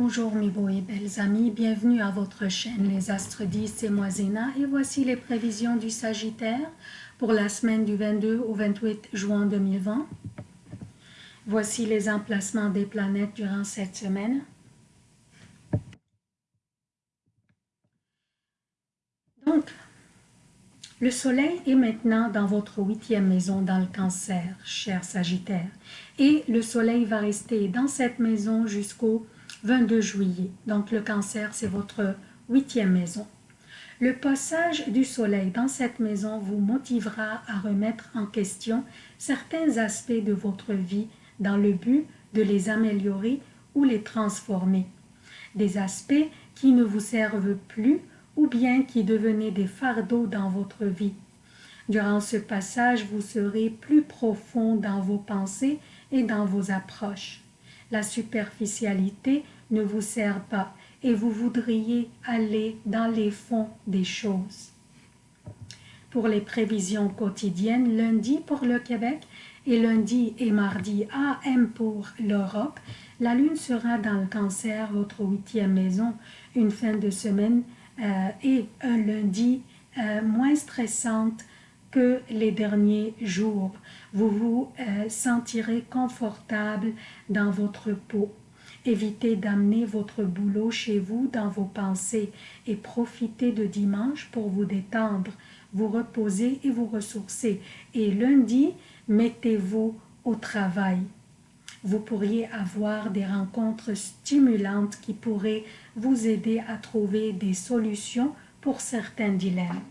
Bonjour mes beaux et belles amis, bienvenue à votre chaîne Les Astres 10, c'est moi Zéna et voici les prévisions du Sagittaire pour la semaine du 22 au 28 juin 2020. Voici les emplacements des planètes durant cette semaine. Donc, le soleil est maintenant dans votre huitième maison dans le cancer, cher Sagittaire. Et le soleil va rester dans cette maison jusqu'au 22 juillet. Donc le cancer, c'est votre huitième maison. Le passage du soleil dans cette maison vous motivera à remettre en question certains aspects de votre vie dans le but de les améliorer ou les transformer. Des aspects qui ne vous servent plus ou bien qui devenaient des fardeaux dans votre vie. Durant ce passage, vous serez plus profond dans vos pensées et dans vos approches. La superficialité ne vous sert pas et vous voudriez aller dans les fonds des choses. Pour les prévisions quotidiennes, lundi pour le Québec et lundi et mardi AM pour l'Europe, la Lune sera dans le cancer, votre huitième maison, une fin de semaine euh, et un lundi euh, moins stressante que les derniers jours. Vous vous euh, sentirez confortable dans votre peau. Évitez d'amener votre boulot chez vous dans vos pensées et profitez de dimanche pour vous détendre, vous reposer et vous ressourcer. Et lundi, mettez-vous au travail. Vous pourriez avoir des rencontres stimulantes qui pourraient vous aider à trouver des solutions pour certains dilemmes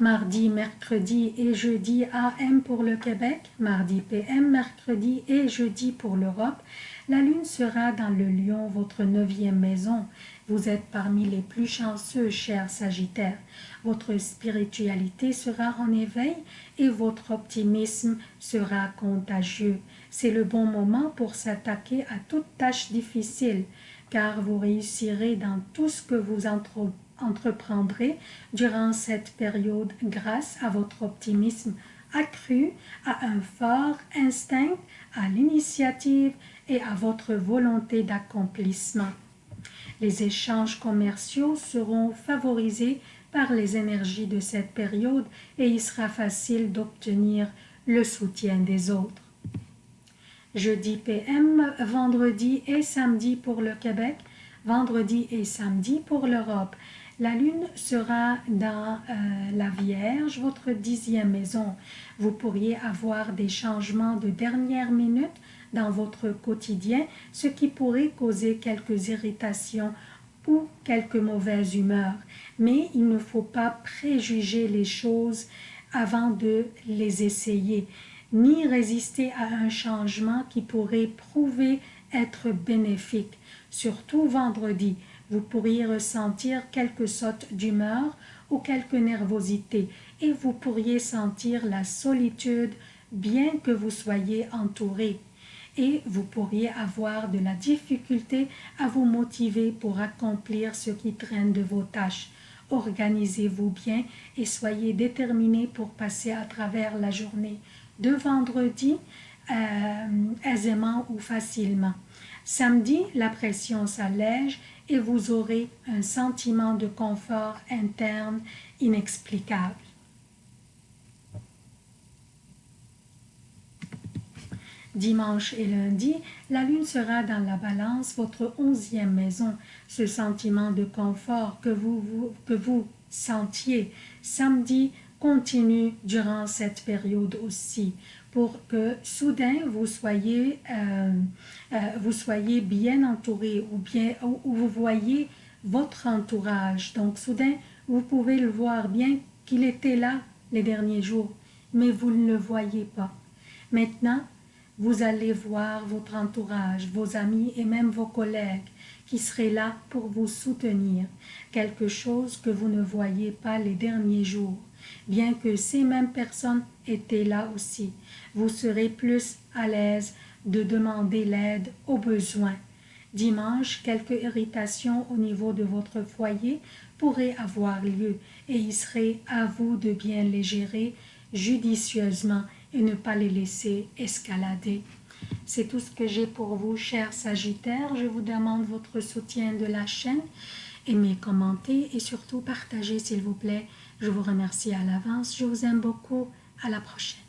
mardi, mercredi et jeudi AM pour le Québec, mardi PM, mercredi et jeudi pour l'Europe. La Lune sera dans le Lion, votre neuvième maison. Vous êtes parmi les plus chanceux, chers Sagittaires. Votre spiritualité sera en éveil et votre optimisme sera contagieux. C'est le bon moment pour s'attaquer à toute tâche difficile, car vous réussirez dans tout ce que vous entreprenez entreprendrez durant cette période grâce à votre optimisme accru, à un fort instinct, à l'initiative et à votre volonté d'accomplissement. Les échanges commerciaux seront favorisés par les énergies de cette période et il sera facile d'obtenir le soutien des autres. Jeudi PM, vendredi et samedi pour le Québec, vendredi et samedi pour l'Europe. La lune sera dans euh, la Vierge, votre dixième maison. Vous pourriez avoir des changements de dernière minute dans votre quotidien, ce qui pourrait causer quelques irritations ou quelques mauvaises humeurs. Mais il ne faut pas préjuger les choses avant de les essayer, ni résister à un changement qui pourrait prouver être bénéfique, surtout vendredi vous pourriez ressentir quelques sautes d'humeur ou quelques nervosité et vous pourriez sentir la solitude bien que vous soyez entouré et vous pourriez avoir de la difficulté à vous motiver pour accomplir ce qui traîne de vos tâches. Organisez-vous bien et soyez déterminé pour passer à travers la journée de vendredi euh, aisément ou facilement. Samedi, la pression s'allège et vous aurez un sentiment de confort interne inexplicable. Dimanche et lundi, la lune sera dans la balance, votre onzième maison. Ce sentiment de confort que vous, que vous sentiez samedi continue durant cette période aussi pour que soudain vous soyez, euh, euh, vous soyez bien entouré ou, bien, ou, vous voyez votre entourage. Donc soudain, vous pouvez le voir bien qu'il était là les derniers jours, mais vous ne le voyez pas. Maintenant, vous allez voir votre entourage, vos amis et même vos collègues qui seraient là pour vous soutenir, quelque chose que vous ne voyez pas les derniers jours bien que ces mêmes personnes étaient là aussi. Vous serez plus à l'aise de demander l'aide aux besoins. Dimanche, quelques irritations au niveau de votre foyer pourraient avoir lieu et il serait à vous de bien les gérer judicieusement et ne pas les laisser escalader. C'est tout ce que j'ai pour vous, chers Sagittaires. Je vous demande votre soutien de la chaîne. Aimez, commentez et surtout partagez, s'il vous plaît. Je vous remercie à l'avance. Je vous aime beaucoup. À la prochaine.